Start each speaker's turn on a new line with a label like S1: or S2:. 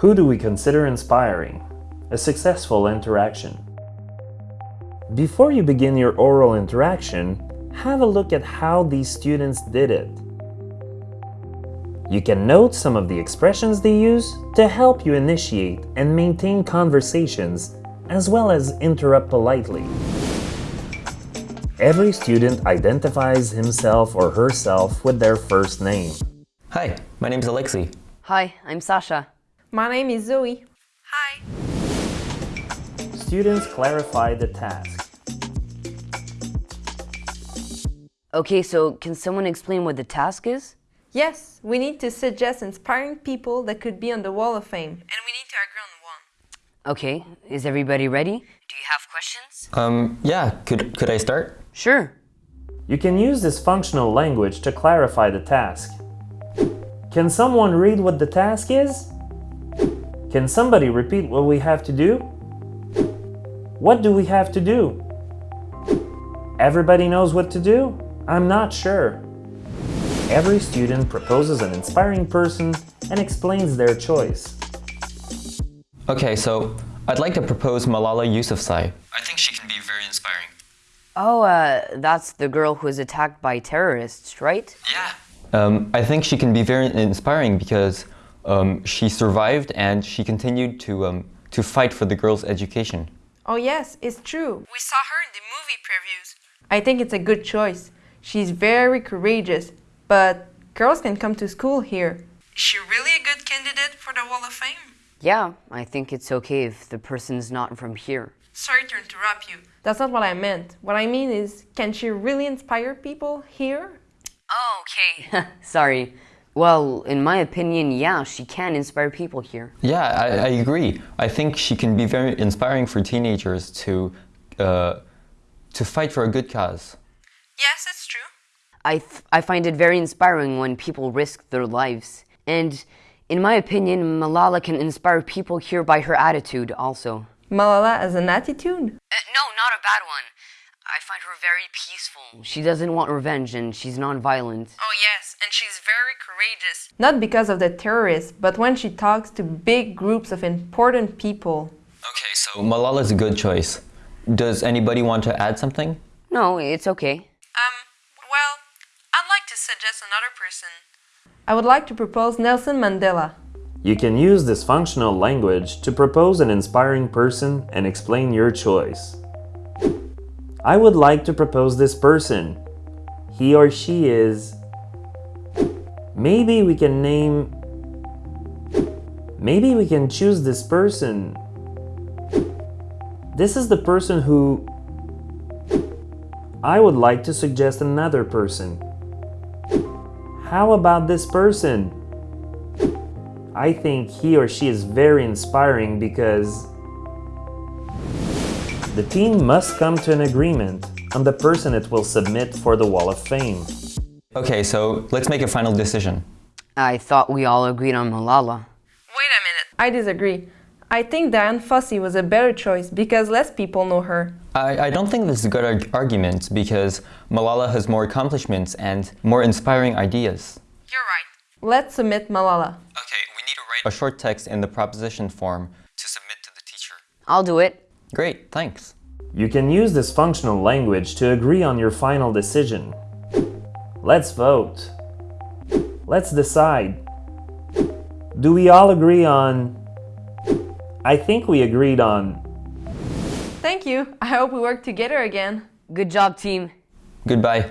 S1: Who do we consider inspiring? A successful interaction. Before you begin your oral interaction, have a look at how these students did it. You can note some of the expressions they use to help you initiate and maintain conversations as well as interrupt politely. Every student identifies himself or herself with their first name.
S2: Hi, my name is Alexei.
S3: Hi, I'm Sasha.
S4: My name is Zoe.
S5: Hi.
S1: Students clarify the task.
S3: Okay, so can someone explain what the task is?
S4: Yes, we need to suggest inspiring people that could be on the Wall of Fame.
S5: And we need to agree on one.
S3: Okay, is everybody ready? Do you have questions?
S2: Um, yeah, could, could I start?
S3: Sure.
S1: You can use this functional language to clarify the task. Can someone read what the task is? Can somebody repeat what we have to do? What do we have to do? Everybody knows what to do? I'm not sure. Every student proposes an inspiring person and explains their choice.
S2: Okay, so I'd like to propose Malala Yousafzai. I think she can be very inspiring.
S3: Oh, uh, that's the girl who was attacked by terrorists, right?
S2: Yeah. Um, I think she can be very inspiring because um, she survived and she continued to, um, to fight for the girls' education.
S4: Oh yes, it's true.
S5: We saw her in the movie previews.
S4: I think it's a good choice. She's very courageous, but girls can come to school here.
S5: Is she really a good candidate for the Wall of Fame?
S3: Yeah, I think it's okay if the person's not from here.
S5: Sorry to interrupt you.
S4: That's not what I meant. What I mean is, can she really inspire people here?
S3: Oh, okay. Sorry. Well, in my opinion, yeah, she can inspire people here.
S2: Yeah, I, I agree. I think she can be very inspiring for teenagers to, uh, to fight for a good cause.
S5: Yes, it's true.
S3: I, I find it very inspiring when people risk their lives. And in my opinion, Malala can inspire people here by her attitude also.
S4: Malala has an attitude?
S3: Uh, no, not a bad one. I find her very peaceful. She doesn't want revenge and she's non-violent.
S5: Oh yes, and she's very courageous.
S4: Not because of the terrorists, but when she talks to big groups of important people.
S2: Okay, so Malala's a good choice. Does anybody want to add something?
S3: No, it's okay.
S5: Um, well, I'd like to suggest another person.
S4: I would like to propose Nelson Mandela.
S1: You can use this functional language to propose an inspiring person and explain your choice. I would like to propose this person. He or she is... Maybe we can name... Maybe we can choose this person. This is the person who... I would like to suggest another person. How about this person? I think he or she is very inspiring because the team must come to an agreement on the person it will submit for the Wall of Fame.
S2: Okay, so let's make a final decision.
S3: I thought we all agreed on Malala.
S5: Wait a minute.
S4: I disagree. I think Dian Fossey was a better choice because less people know her.
S2: I, I don't think this is a good arg argument because Malala has more accomplishments and more inspiring ideas.
S5: You're right.
S4: Let's submit Malala.
S2: Okay, we need to write a short text in the proposition form to submit to the teacher.
S3: I'll do it.
S2: Great, thanks.
S1: You can use this functional language to agree on your final decision. Let's vote. Let's decide. Do we all agree on... I think we agreed on...
S4: Thank you. I hope we work together again.
S3: Good job, team.
S2: Goodbye.